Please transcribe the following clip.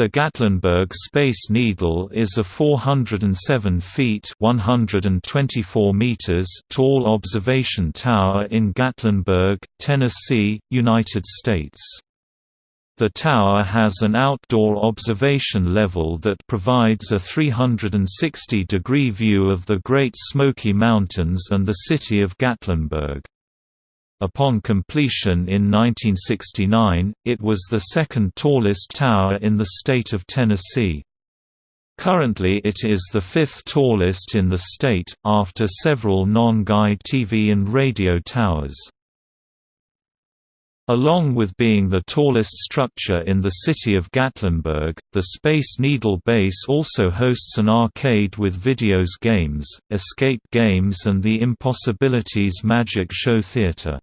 The Gatlinburg Space Needle is a 407 feet 124 meters tall observation tower in Gatlinburg, Tennessee, United States. The tower has an outdoor observation level that provides a 360-degree view of the Great Smoky Mountains and the city of Gatlinburg. Upon completion in 1969, it was the second tallest tower in the state of Tennessee. Currently it is the fifth tallest in the state, after several non-guyed TV and radio towers. Along with being the tallest structure in the city of Gatlinburg, the Space Needle Base also hosts an arcade with videos games, escape games and the Impossibilities Magic Show Theater.